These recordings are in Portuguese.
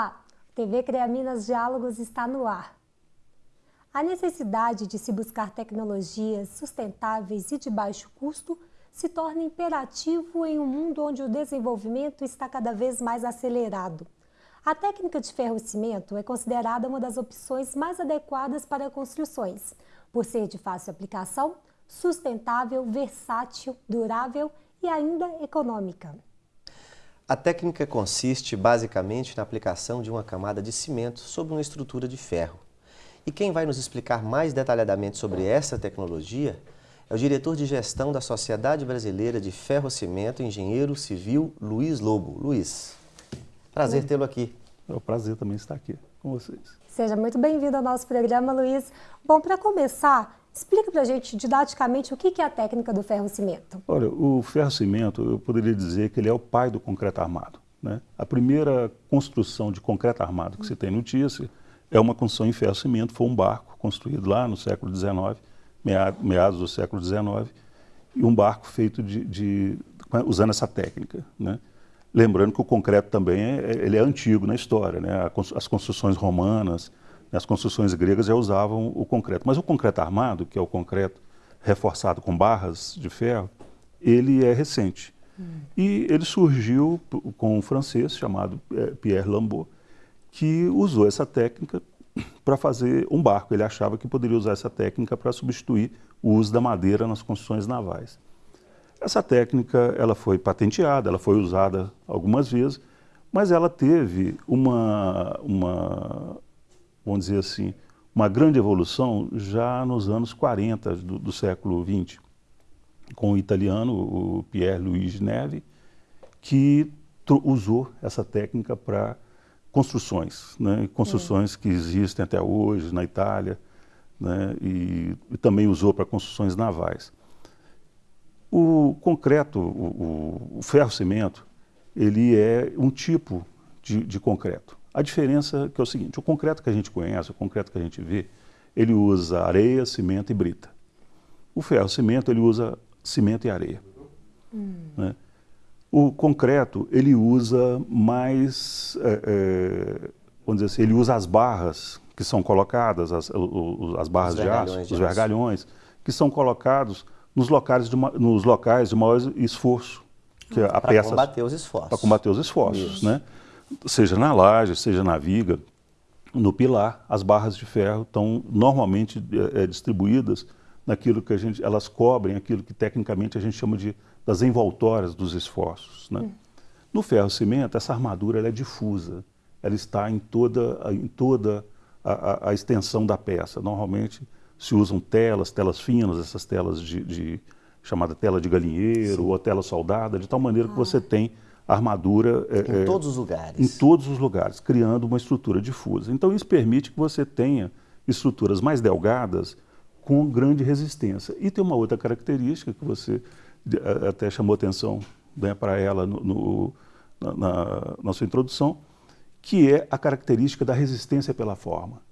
Olá, TV CREA Minas Diálogos está no ar. A necessidade de se buscar tecnologias sustentáveis e de baixo custo se torna imperativo em um mundo onde o desenvolvimento está cada vez mais acelerado. A técnica de ferro-cimento é considerada uma das opções mais adequadas para construções, por ser de fácil aplicação, sustentável, versátil, durável e ainda econômica. A técnica consiste basicamente na aplicação de uma camada de cimento sobre uma estrutura de ferro. E quem vai nos explicar mais detalhadamente sobre essa tecnologia é o diretor de gestão da Sociedade Brasileira de Ferro-Cimento, engenheiro civil Luiz Lobo. Luiz, prazer tê-lo aqui. É um prazer também estar aqui com vocês. Seja muito bem-vindo ao nosso programa, Luiz. Bom, para começar, Explica para a gente didaticamente o que é a técnica do ferro-cimento. Olha, o ferro-cimento, eu poderia dizer que ele é o pai do concreto armado. Né? A primeira construção de concreto armado que se tem notícia é uma construção em ferro-cimento, foi um barco construído lá no século XIX, meados do século XIX, e um barco feito de, de usando essa técnica. Né? Lembrando que o concreto também é, ele é antigo na história, né? as construções romanas, as construções gregas já usavam o concreto. Mas o concreto armado, que é o concreto reforçado com barras de ferro, ele é recente. Hum. E ele surgiu com um francês chamado é, Pierre Lambeau, que usou essa técnica para fazer um barco. Ele achava que poderia usar essa técnica para substituir o uso da madeira nas construções navais. Essa técnica ela foi patenteada, ela foi usada algumas vezes, mas ela teve uma, uma vamos dizer assim, uma grande evolução já nos anos 40 do, do século XX, com o italiano, o Pierre Luigi Neve, que usou essa técnica para construções, né? construções que existem até hoje na Itália, né? e, e também usou para construções navais. O concreto, o, o ferro-cimento, ele é um tipo de, de concreto. A diferença que é o seguinte, o concreto que a gente conhece, o concreto que a gente vê, ele usa areia, cimento e brita. O ferro-cimento, ele usa cimento e areia. Hum. Né? O concreto, ele usa mais, é, é, vamos dizer assim, ele usa as barras que são colocadas, as, as barras de aço, de os vergalhões, que são colocados nos locais de, nos locais de maior esforço. Que a para combater os esforços. Para combater os esforços, Isso. né? Seja na laje, seja na viga, no pilar, as barras de ferro estão normalmente é, distribuídas naquilo que a gente, elas cobrem aquilo que tecnicamente a gente chama de das envoltórias dos esforços. Né? Hum. No ferro-cimento, essa armadura é difusa, ela está em toda, em toda a, a, a, extensão da peça. Normalmente se usam telas, telas finas, essas telas de, de chamada tela de galinheiro Sim. ou tela soldada, de tal maneira ah. que você tem armadura... Em é, todos os lugares. Em todos os lugares, criando uma estrutura difusa. Então isso permite que você tenha estruturas mais delgadas com grande resistência. E tem uma outra característica que você até chamou atenção né, para ela no, no, na, na, na sua introdução, que é a característica da resistência pela forma.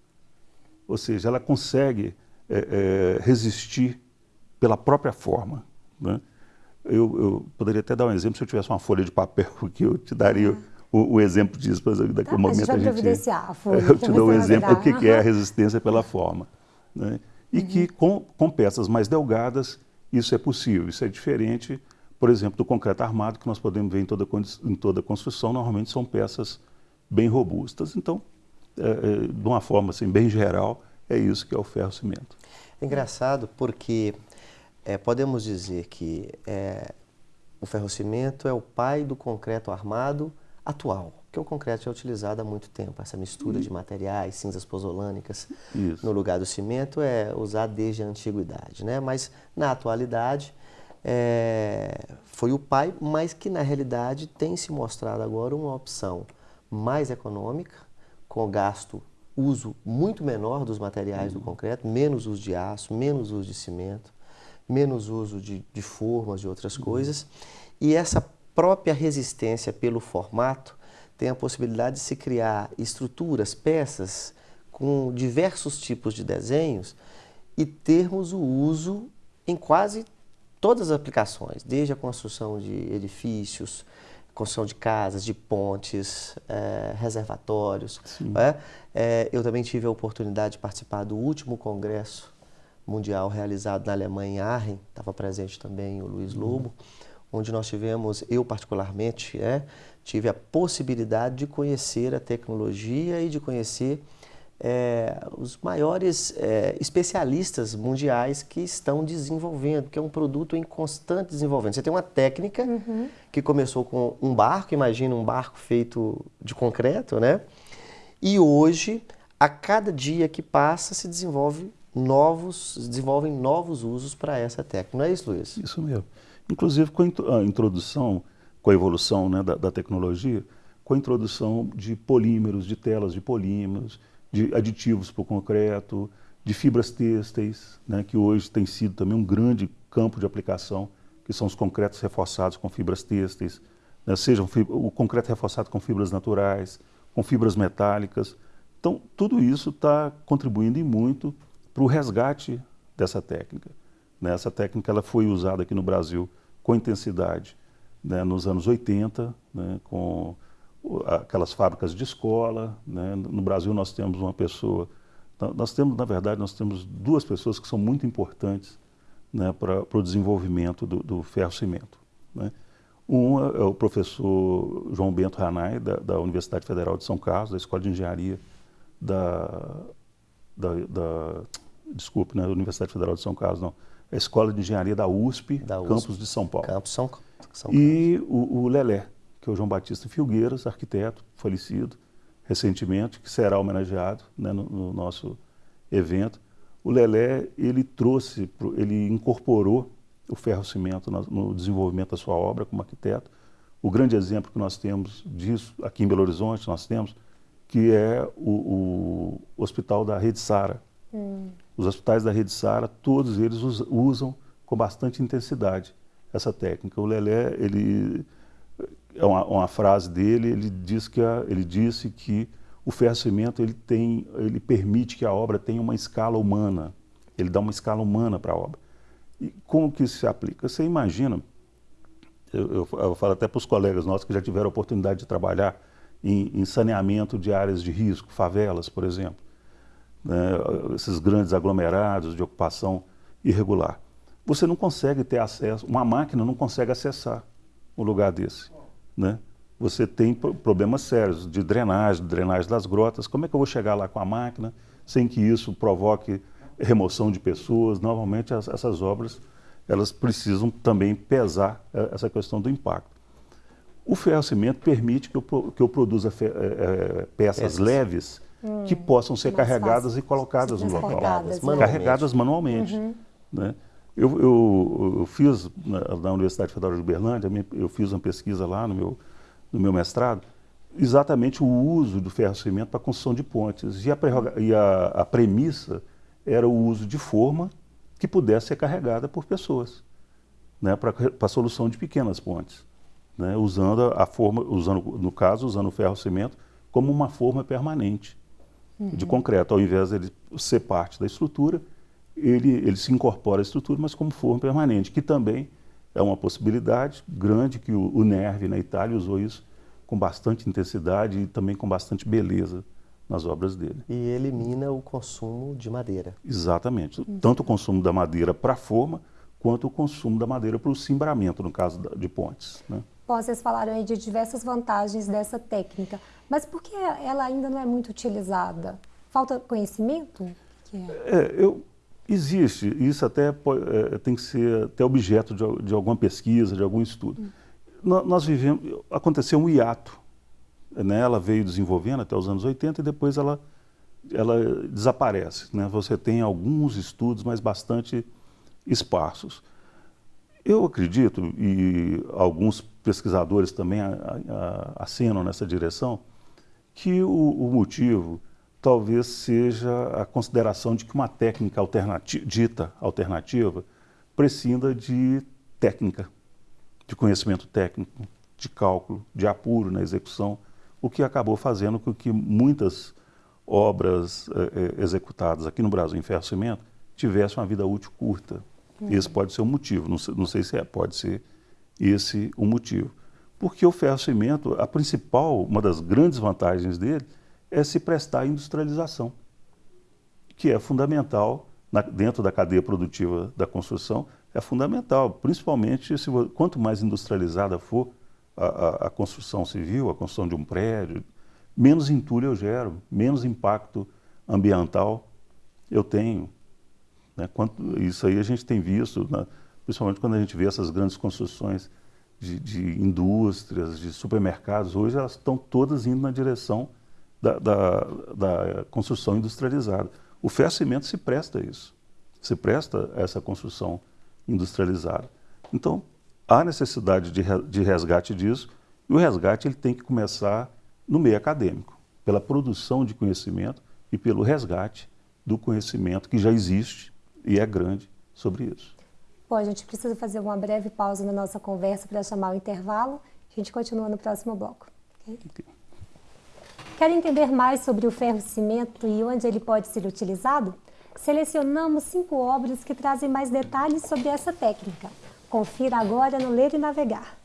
Ou seja, ela consegue é, é, resistir pela própria forma. Né? Eu, eu, poderia até dar um exemplo, se eu tivesse uma folha de papel, que eu te daria o, o, exemplo disso, mas daqui a um momento a gente... A folha, eu te dou um exemplo do que, que é a resistência pela forma. Né? E uhum. que com, com peças mais delgadas, isso é possível. Isso é diferente, por exemplo, do concreto armado, que nós podemos ver em toda, em toda construção, normalmente são peças bem robustas. Então, é, é, de uma forma assim, bem geral, é isso que é o ferro-cimento. É engraçado porque é, podemos dizer que é, o ferrocimento é o pai do concreto armado atual, que o concreto é utilizado há muito tempo. Essa mistura de materiais, cinzas pozolânicas, Isso. no lugar do cimento é usado desde a antiguidade. Né? Mas, na atualidade, é, foi o pai, mas que, na realidade, tem se mostrado agora uma opção mais econômica, com gasto, uso muito menor dos materiais uhum. do concreto, menos uso de aço, menos uso de cimento, menos uso de, de formas, de outras uhum. coisas. E essa própria resistência pelo formato tem a possibilidade de se criar estruturas, peças com diversos tipos de desenhos e termos o uso em quase todas as aplicações, desde a construção de edifícios, construção de casas, de pontes, é, reservatórios. É? É, eu também tive a oportunidade de participar do último congresso mundial realizado na Alemanha, em Aachen, estava presente também o Luiz. Lobo, uhum. onde nós tivemos, eu particularmente, é, tive a possibilidade de conhecer a tecnologia e de conhecer é, os maiores é, especialistas mundiais que estão desenvolvendo, que é um produto em constante desenvolvimento. Você tem uma técnica uhum. que começou com um barco, imagina um barco feito de concreto, né? E hoje, a cada dia que passa, se desenvolve novos, desenvolvem novos usos para essa técnica. Não é isso, Luiz? Isso mesmo. Inclusive com a introdução, com a evolução né, da, da tecnologia, com a introdução de polímeros, de telas de polímeros, de aditivos para o concreto, de fibras têxteis, né, que hoje tem sido também um grande campo de aplicação, que são os concretos reforçados com fibras têxteis, né, seja o concreto reforçado com fibras naturais, com fibras metálicas. Então, tudo isso está contribuindo e muito para o resgate dessa técnica. Né? Essa técnica ela foi usada aqui no Brasil com intensidade né, nos anos 80, né, com aquelas fábricas de escola. Né? No Brasil nós temos uma pessoa, nós temos, na verdade, nós temos duas pessoas que são muito importantes né, para o desenvolvimento do, do ferro-cimento. Né? Um é o professor João Bento Ranai, da, da, Universidade Federal de São Carlos, da Escola de Engenharia da, da, da desculpe, né, Universidade Federal de São Carlos, não, a Escola de Engenharia da USP, da USP Campus de São Paulo. Campus São, São E o, o Lelé, que é o João Batista Filgueiras, arquiteto falecido recentemente, que será homenageado né, no, no, nosso evento. O Lelé, ele trouxe, ele incorporou o ferro-cimento no, no, desenvolvimento da sua obra como arquiteto. O grande exemplo que nós temos disso aqui em Belo Horizonte, nós temos, que é o, o Hospital da Rede Sara. Hum. Os hospitais da Rede Sara, todos eles usam com bastante intensidade essa técnica. O Lelé, ele é uma, uma, frase dele, ele, diz que a, ele disse que o ferro-cimento ele tem, ele permite que a obra tenha uma escala humana, ele dá uma escala humana para a obra. E como que isso se aplica? Você imagina, eu, eu, eu falo até para os colegas nossos que já tiveram a oportunidade de trabalhar em, em saneamento de áreas de risco, favelas, por exemplo, né, esses grandes aglomerados de ocupação irregular. Você não consegue ter acesso, uma máquina não consegue acessar um lugar desse né? Você tem problemas sérios de drenagem, drenagem das grotas. Como é que eu vou chegar lá com a máquina sem que isso provoque remoção de pessoas? Normalmente as, essas obras elas precisam também pesar é, essa questão do impacto. O ferro-cimento permite que eu, que eu produza fe, é, peças leves hum, que possam ser carregadas e colocadas no local. Carregadas manualmente. Carregadas manualmente uhum. né? Eu, eu, eu fiz, na, na, Universidade Federal de Uberlândia, eu fiz uma pesquisa lá no meu, no meu mestrado, exatamente o uso do ferro-cimento para a construção de pontes. E, a, e a, a, premissa era o uso de forma que pudesse ser carregada por pessoas, né, para a solução de pequenas pontes, né, usando a forma, usando, no caso, usando o ferro-cimento como uma forma permanente uhum. de concreto, ao invés de ele ser parte da estrutura, ele, ele se incorpora à estrutura, mas como forma permanente, que também é uma possibilidade grande que o, o NERV na Itália usou isso com bastante intensidade e também com bastante beleza nas obras dele. E elimina o consumo de madeira. Exatamente. Tanto o consumo da madeira para a forma, quanto o consumo da madeira para o cimbramento, no caso de pontes. Né? Vocês falaram aí de diversas vantagens dessa técnica, mas por que ela ainda não é muito utilizada? Falta conhecimento? É? É, eu, Existe, isso até é, tem que ser até objeto de, de, alguma pesquisa, de algum estudo. Hum. Nós vivemos, aconteceu um hiato, né? ela veio desenvolvendo até os anos 80 e depois ela, ela desaparece. Né? Você tem alguns estudos, mas bastante esparsos. Eu acredito, e alguns pesquisadores também acenam nessa direção, que o, o motivo talvez seja a consideração de que uma técnica alternativa, dita alternativa prescinda de técnica, de conhecimento técnico, de cálculo, de apuro na execução, o que acabou fazendo com que muitas obras eh, eh executadas aqui no Brasil em ferro-cimento tivessem uma vida útil curta. Uhum. Esse pode ser o um motivo, não sei, não sei se é, pode ser esse o um motivo. Porque o ferro-cimento, a principal, uma das grandes vantagens dele é se prestar à industrialização, que é fundamental na, dentro da cadeia produtiva da construção, é fundamental, principalmente se, quanto mais industrializada for a, a, a, construção civil, a construção de um prédio, menos entulho eu gero, menos impacto ambiental eu tenho. Né? Quanto, isso aí a gente tem visto, né? principalmente quando a gente vê essas grandes construções de, de, indústrias, de supermercados, hoje elas estão todas indo na direção da, da, da construção industrializada. O ferro cimento se presta a isso, se presta a essa construção industrializada. Então, há necessidade de, de resgate disso, e o resgate ele tem que começar no meio acadêmico, pela produção de conhecimento e pelo resgate do conhecimento que já existe e é grande sobre isso. Bom, a gente precisa fazer uma breve pausa na nossa conversa para chamar o intervalo. A gente continua no próximo bloco. Okay? Okay. Quer entender mais sobre o ferro-cimento e onde ele pode ser utilizado? Selecionamos cinco obras que trazem mais detalhes sobre essa técnica. Confira agora no Ler e Navegar.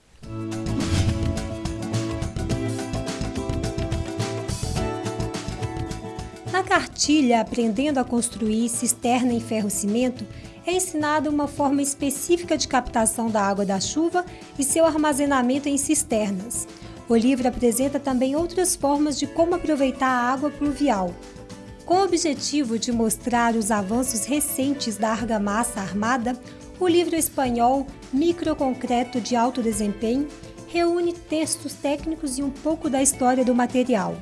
Na cartilha Aprendendo a Construir Cisterna em Ferro-Cimento, é ensinada uma forma específica de captação da água da chuva e seu armazenamento em cisternas. O livro apresenta também outras formas de como aproveitar a água pluvial. Com o objetivo de mostrar os avanços recentes da argamassa armada, o livro espanhol Microconcreto de Alto Desempenho reúne textos técnicos e um pouco da história do material.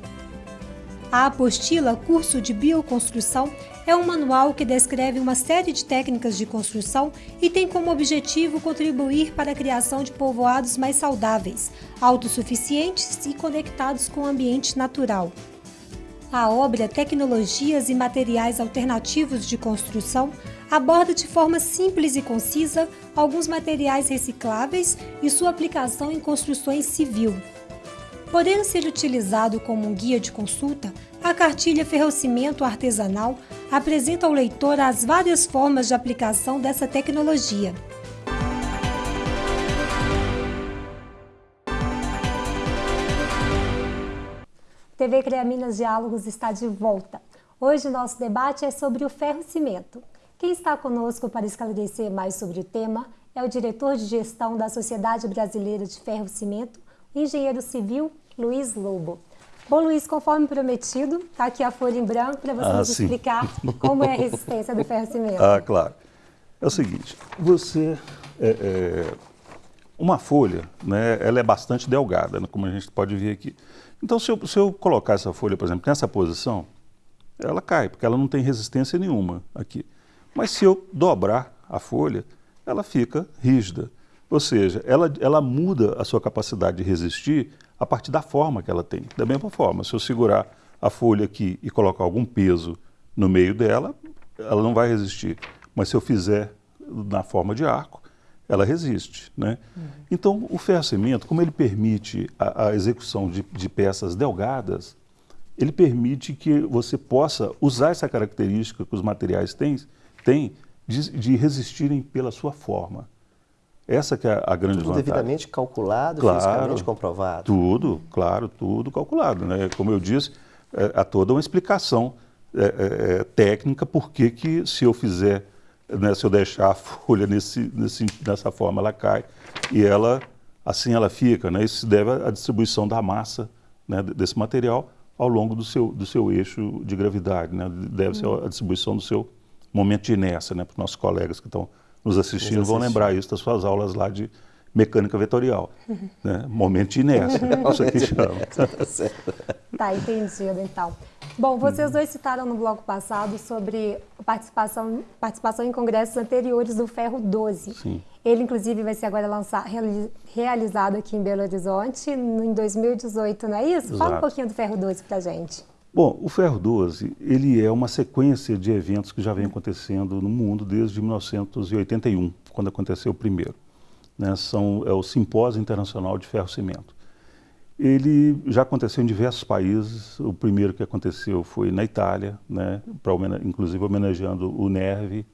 A apostila Curso de Bioconstrução é um manual que descreve uma série de técnicas de construção e tem como objetivo contribuir para a criação de povoados mais saudáveis, autossuficientes e conectados com o ambiente natural. A obra Tecnologias e Materiais Alternativos de Construção aborda de forma simples e concisa alguns materiais recicláveis e sua aplicação em construções civil. Podendo ser utilizado como um guia de consulta, a cartilha Ferrocimento Artesanal apresenta ao leitor as várias formas de aplicação dessa tecnologia. TV CREA Minas Diálogos está de volta. Hoje nosso debate é sobre o ferro-cimento. Quem está conosco para esclarecer mais sobre o tema é o diretor de gestão da Sociedade Brasileira de Ferro-Cimento, engenheiro civil Luiz Lobo. Bom, Luiz, conforme prometido, está aqui a folha em branco para você ah, nos sim. explicar como é a resistência do ferro-cimento. Ah, claro. É o seguinte, você... É, é, uma folha, né, ela é bastante delgada, né, como a gente pode ver aqui. Então, se eu, se eu colocar essa folha, por exemplo, nessa posição, ela cai, porque ela não tem resistência nenhuma aqui. Mas se eu dobrar a folha, ela fica rígida. Ou seja, ela, ela muda a sua capacidade de resistir a partir da forma que ela tem. Da mesma forma, se eu segurar a folha aqui e colocar algum peso no meio dela, ela não vai resistir. Mas se eu fizer na forma de arco, ela resiste. Né? Uhum. Então, o ferro-cimento, como ele permite a, a execução de, de, peças delgadas, ele permite que você possa usar essa característica que os materiais têm, têm de, de resistirem pela sua forma. Essa que é a grande tudo vantagem. devidamente calculado, claro, fisicamente comprovado. Tudo, claro, tudo calculado. Né? Como eu disse, é, há toda uma explicação é, é, é técnica por que, que se eu fizer, né, se eu deixar a folha nesse, nesse, nessa forma, ela cai e ela, assim ela fica. Né? Isso se deve à distribuição da massa né, desse material ao longo do seu, do seu eixo de gravidade. Né? Deve ser a distribuição do seu momento de inércia, né, para os nossos colegas que estão nos assistindo nos vão lembrar isso das suas aulas lá de mecânica vetorial. Né? Momento de inércia, isso aqui chama. tá, entendido então. Bom, vocês dois citaram no bloco passado sobre participação, participação em congressos anteriores do Ferro 12. Sim. Ele, inclusive, vai ser agora lançado, realizado aqui em Belo Horizonte em 2018, não é isso? Exato. Fala um pouquinho do Ferro 12 para gente. Bom, o Ferro 12 ele é uma sequência de eventos que já vem acontecendo no mundo desde 1981, quando aconteceu o primeiro. Né? São, é o Simpósio Internacional de Ferro-Cimento. Ele já aconteceu em diversos países. O primeiro que aconteceu foi na Itália, né? pra, inclusive homenageando o NERV.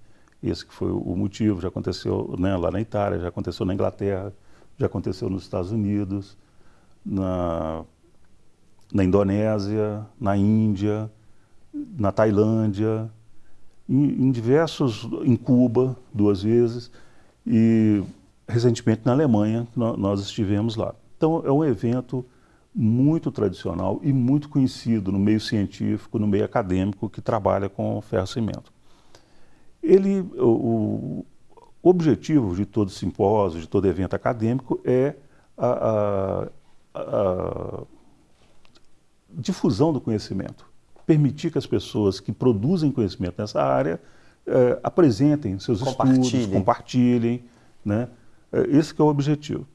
Esse que foi o motivo. Já aconteceu né, lá na Itália, já aconteceu na Inglaterra, já aconteceu nos Estados Unidos, na, na Indonésia, na Índia, na Tailândia, em, em diversos, em Cuba duas vezes e recentemente na Alemanha nós estivemos lá. Então é um evento muito tradicional e muito conhecido no meio científico, no meio acadêmico que trabalha com ferro-cimento. Ele, o, o, objetivo de todo simpósio, de todo evento acadêmico é a, a, a difusão do conhecimento, permitir que as pessoas que produzem conhecimento nessa área é, apresentem seus estudos, compartilhem, né? É, esse é o objetivo.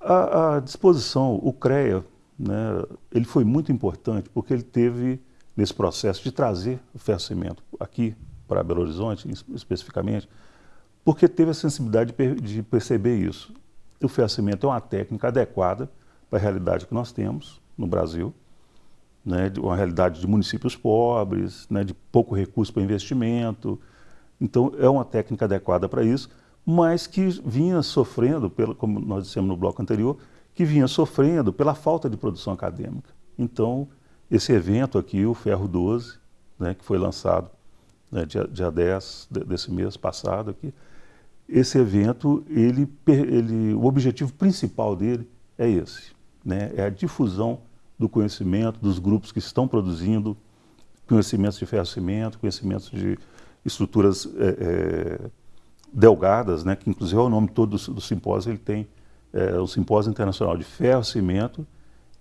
A, a, disposição, o CREA, né, ele foi muito importante porque ele teve nesse processo de trazer o ferro-cimento aqui para Belo Horizonte, especificamente, porque teve a sensibilidade de perceber isso. O ferro-cimento é uma técnica adequada para a realidade que nós temos no Brasil, né, uma realidade de municípios pobres, né, de pouco recurso para investimento. Então, é uma técnica adequada para isso, mas que vinha sofrendo, pelo, como nós dissemos no bloco anterior, que vinha sofrendo pela falta de produção acadêmica. Então, esse evento aqui, o Ferro 12, né, que foi lançado né, dia, dia 10 desse mês passado aqui, esse evento, ele, ele, o objetivo principal dele é esse, né, é a difusão do conhecimento dos grupos que estão produzindo conhecimentos de ferro-cimento, conhecimentos de estruturas é, é, delgadas, né, que inclusive é o nome todo do, do simpósio, ele tem é, o Simpósio Internacional de Ferro-Cimento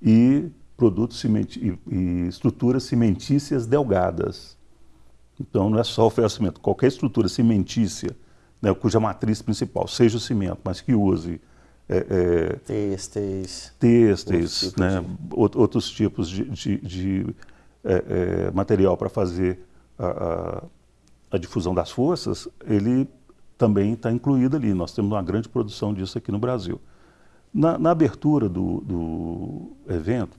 e produtos e, e, estruturas cimentícias delgadas. Então não é só o ferro-cimento, qualquer estrutura cimentícia, né, cuja matriz principal seja o cimento, mas que use é, é, têxteis, têxteis outros, né, tipos. outros tipos de, de, de é, é, material para fazer a, a, a, difusão das forças, ele também está incluído ali. Nós temos uma grande produção disso aqui no Brasil. Na, na abertura do, do, evento,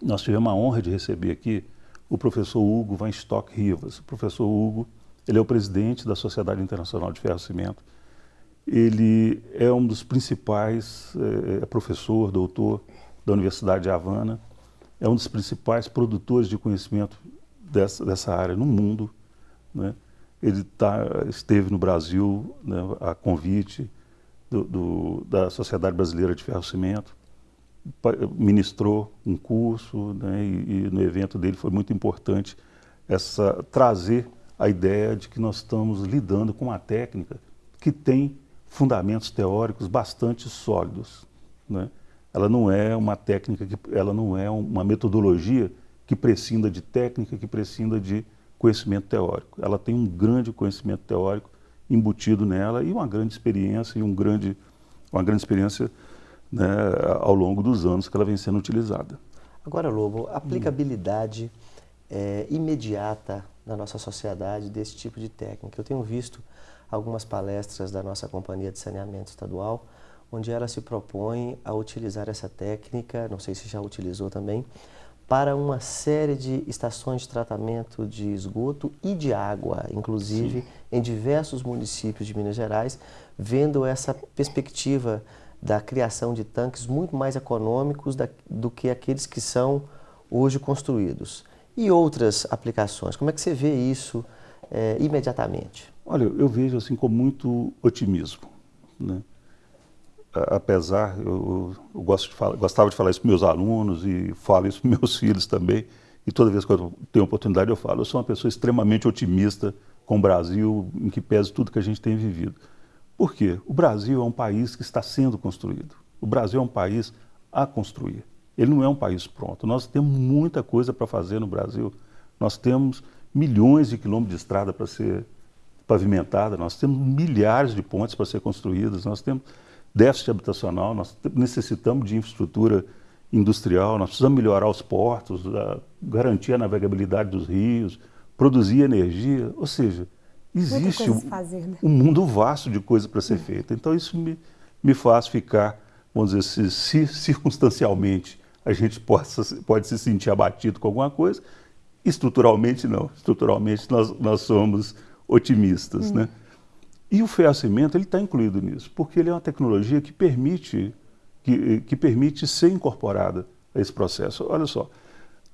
nós tivemos a honra de receber aqui o professor Hugo Van Stock Rivas. O professor Hugo, ele é o presidente da Sociedade Internacional de Ferro e Cimento ele é um dos principais, é, é professor, doutor da Universidade de Havana, é um dos principais produtores de conhecimento dessa, dessa área no mundo. Né? Ele tá, esteve no Brasil né, a convite do, do, da Sociedade Brasileira de Ferro Cimento, ministrou um curso né, e, e, no evento dele foi muito importante essa trazer a ideia de que nós estamos lidando com uma técnica que tem fundamentos teóricos bastante sólidos. Né? Ela não é uma técnica, que, ela não é uma metodologia que prescinda de técnica, que prescinda de conhecimento teórico. Ela tem um grande conhecimento teórico embutido nela e uma grande experiência e um grande, uma grande experiência né, ao longo dos anos que ela vem sendo utilizada. Agora, Lobo, aplicabilidade é, imediata na nossa sociedade desse tipo de técnica. Eu tenho visto algumas palestras da nossa Companhia de Saneamento Estadual, onde ela se propõe a utilizar essa técnica, não sei se já utilizou também, para uma série de estações de tratamento de esgoto e de água, inclusive Sim. em diversos municípios de Minas Gerais, vendo essa perspectiva da criação de tanques muito mais econômicos da, do que aqueles que são hoje construídos. E outras aplicações, como é que você vê isso é, imediatamente? Olha, eu vejo assim com muito otimismo. Né? Apesar, eu, eu gosto de falar, gostava de falar isso para meus alunos e falo isso para meus filhos também. E toda vez que eu tenho oportunidade eu falo, eu sou uma pessoa extremamente otimista com o Brasil, em que pese tudo que a gente tem vivido. Por quê? O Brasil é um país que está sendo construído. O Brasil é um país a construir. Ele não é um país pronto. Nós temos muita coisa para fazer no Brasil. Nós temos milhões de quilômetros de estrada para ser pavimentada, nós temos milhares de pontes para ser construídas, nós temos déficit habitacional, nós necessitamos de infraestrutura industrial, nós precisamos melhorar os portos, garantir a navegabilidade dos rios, produzir energia, ou seja, existe um, fazer, né? um, mundo vasto de coisas para ser feita. Então isso me, me faz ficar, vamos dizer, se, se circunstancialmente a gente possa, pode se sentir abatido com alguma coisa, estruturalmente não. Estruturalmente nós, nós somos otimistas. Hum. Né? E o ferro-cimento está incluído nisso, porque ele é uma tecnologia que permite que, que permite ser incorporada a esse processo. Olha só,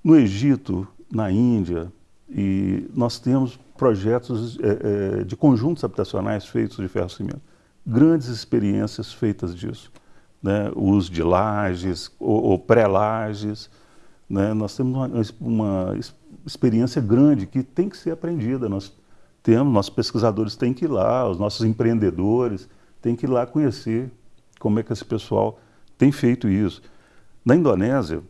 no Egito, na Índia, e nós temos projetos é, é, de conjuntos habitacionais feitos de ferro cimento. Grandes experiências feitas disso. Né? O uso de lajes ou, ou pré-lajes. Né? Nós temos uma, uma, experiência grande que tem que ser aprendida. Nós temos, nossos pesquisadores têm que ir lá, os nossos empreendedores têm que ir lá conhecer como é que esse pessoal tem feito isso. Na Indonésia,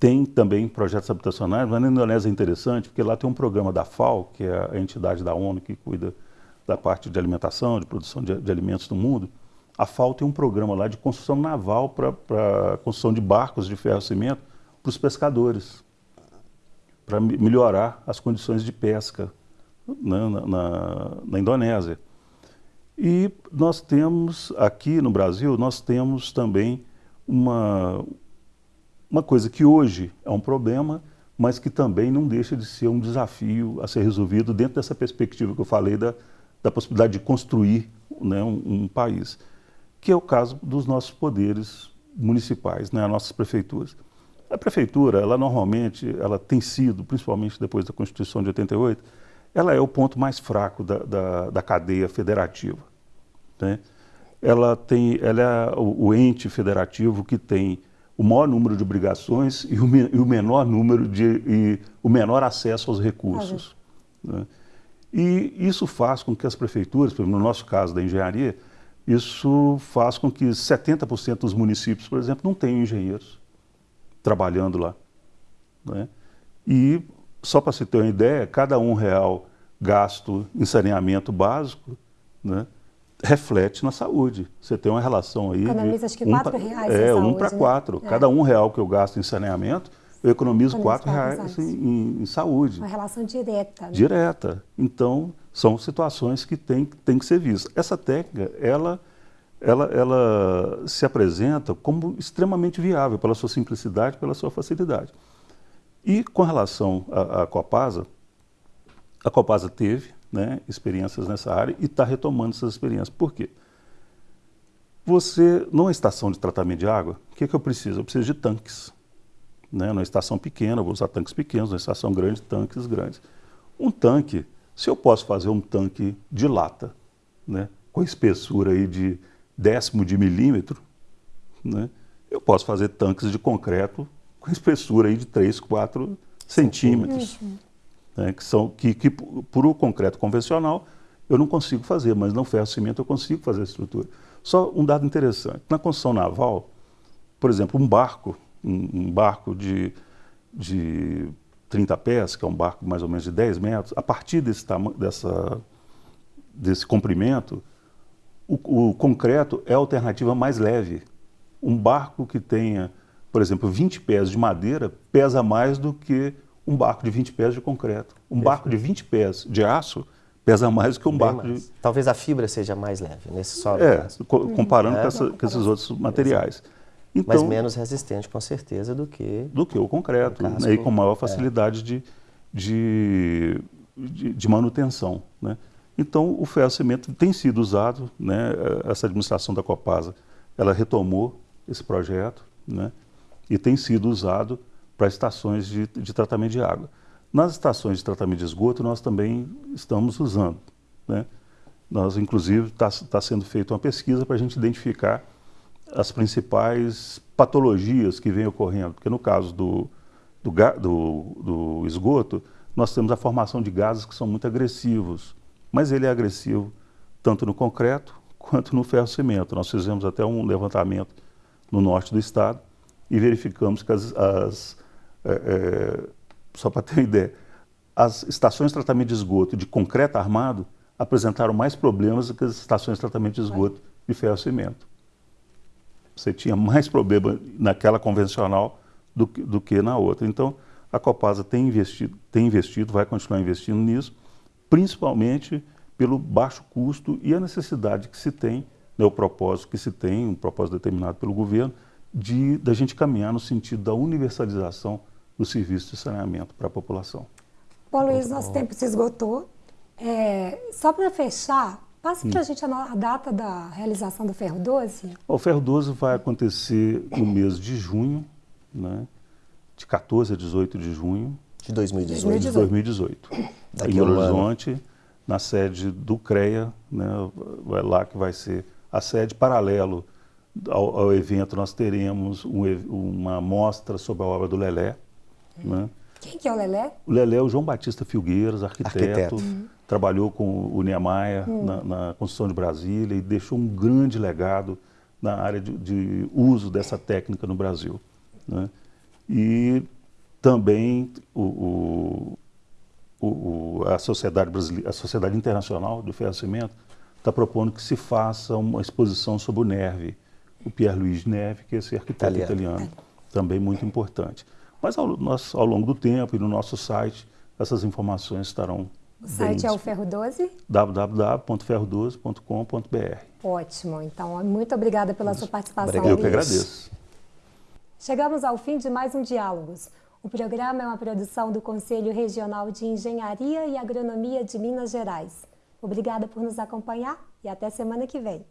tem também projetos habitacionais, mas na Indonésia é interessante porque lá tem um programa da FAO, que é a entidade da ONU que cuida da parte de alimentação, de produção de, de alimentos no mundo. A FAO tem um programa lá de construção naval para construção de barcos de ferro e cimento para os pescadores, para melhorar as condições de pesca na, na, na Indonésia. E nós temos aqui no Brasil, nós temos também uma, uma coisa que hoje é um problema, mas que também não deixa de ser um desafio a ser resolvido dentro dessa perspectiva que eu falei da, da possibilidade de construir né, um, um, país, que é o caso dos nossos poderes municipais, né, as nossas prefeituras. A prefeitura, ela normalmente, ela tem sido, principalmente depois da Constituição de 88, ela é o ponto mais fraco da, da, da cadeia federativa. Né? Ela, tem, ela é o, o ente federativo que tem o maior número de obrigações e o, e o menor número de e o menor acesso aos recursos. Né? E isso faz com que as prefeituras, no nosso caso da engenharia, isso faz com que 70% dos municípios, por exemplo, não tenham engenheiros trabalhando lá. Né? E, só para se ter uma ideia, cada um real gasto em saneamento básico, né? reflete na saúde. Você tem uma relação aí. Economiza acho que um 4 reais. É, um para né? quatro. Cada um real que eu gasto em saneamento, eu economizo 4 reais em, em, saúde. Uma relação direta. Né? Direta. Então, são situações que têm tem que ser vistas. Essa técnica, ela, ela, ela se apresenta como extremamente viável pela sua simplicidade, pela sua facilidade. E com relação à, Copasa, a Copasa teve né, experiências nessa área e está retomando essas experiências. Por quê? Você, numa estação de tratamento de água, o que, que eu preciso? Eu preciso de tanques. Né? Numa estação pequena, vou usar tanques pequenos, numa estação grande, tanques grandes. Um tanque, se eu posso fazer um tanque de lata, né, com espessura aí de décimo de milímetro, né, eu posso fazer tanques de concreto com espessura aí de 3, 4 centímetros. Né, que são que, que por o concreto convencional eu não consigo fazer, mas no ferro cimento eu consigo fazer a estrutura. Só um dado interessante, na construção naval, por exemplo, um barco, um, um barco de, de 30 pés, que é um barco mais ou menos de 10 metros, a partir desse, dessa, desse comprimento, o, o, concreto é a alternativa mais leve. Um barco que tenha, por exemplo, 20 pés de madeira pesa mais do que um barco de 20 pés de concreto. Um Perfeito. barco de 20 pés de aço pesa mais do que um Bem barco mais. de... Talvez a fibra seja mais leve nesse solo. É, co comparando é, com, essa, com, esses outros materiais. Então, Mas menos resistente, com certeza, do que... Do que o concreto, o né, e com maior é. facilidade é. de, de, de, de, manutenção. Né? Então, o ferro-cimento tem sido usado, né, essa administração da Copasa, ela retomou esse projeto, né, e tem sido usado para estações de, de tratamento de água. Nas estações de tratamento de esgoto, nós também estamos usando. Né? Nós, inclusive, está tá sendo feita uma pesquisa para a gente identificar as principais patologias que vêm ocorrendo. Porque no caso do, do, do, do, esgoto, nós temos a formação de gases que são muito agressivos. Mas ele é agressivo tanto no concreto quanto no ferro-cimento. Nós fizemos até um levantamento no norte do estado e verificamos que as, as é, é, só para ter uma ideia, as estações de tratamento de esgoto de concreto armado apresentaram mais problemas do que as estações de tratamento de esgoto de ferro cimento. Você tinha mais problema naquela convencional do que, do que na outra. Então, a Copasa tem investido, tem investido, vai continuar investindo nisso, principalmente pelo baixo custo e a necessidade que se tem, né, o propósito que se tem, um propósito determinado pelo governo, de da gente caminhar no sentido da universalização do serviço de saneamento para a população. Bom, Luiz, nosso tempo se esgotou. É, só para fechar, Passa para a gente a data da realização do Ferro 12. O Ferro 12 vai acontecer no mês de junho, né? de 14 a 18 de junho. De 2018. De 2018. Daqui em Belo Horizonte, ano. na sede do CREA, né? vai lá que vai ser a sede paralelo ao, ao evento. Nós teremos um, uma mostra sobre a obra do Lelé. Né? Quem que é o Lelé? O Lelé é o João Batista Filgueiras, arquiteto. arquiteto. Uhum. Trabalhou com o Niemeyer uhum. na, na, construção de Brasília e deixou um grande legado na área de, de uso dessa técnica no Brasil. Né? E também o, o, o, a, sociedade brasileira, a Sociedade Internacional do Ferro-Cimento está propondo que se faça uma exposição sobre o Nerve, o Pierre Luiz Neve, que é esse arquiteto italiano, italiano também muito importante. Mas ao, nós, ao longo do tempo e no nosso site, essas informações estarão o site é o Ferro 12? www.ferro12.com.br. Ótimo. Então, muito obrigada pela sua participação. Obrigado. Eu que agradeço. Chegamos ao fim de mais um Diálogos. O programa é uma produção do Conselho Regional de Engenharia e Agronomia de Minas Gerais. Obrigada por nos acompanhar e até semana que vem.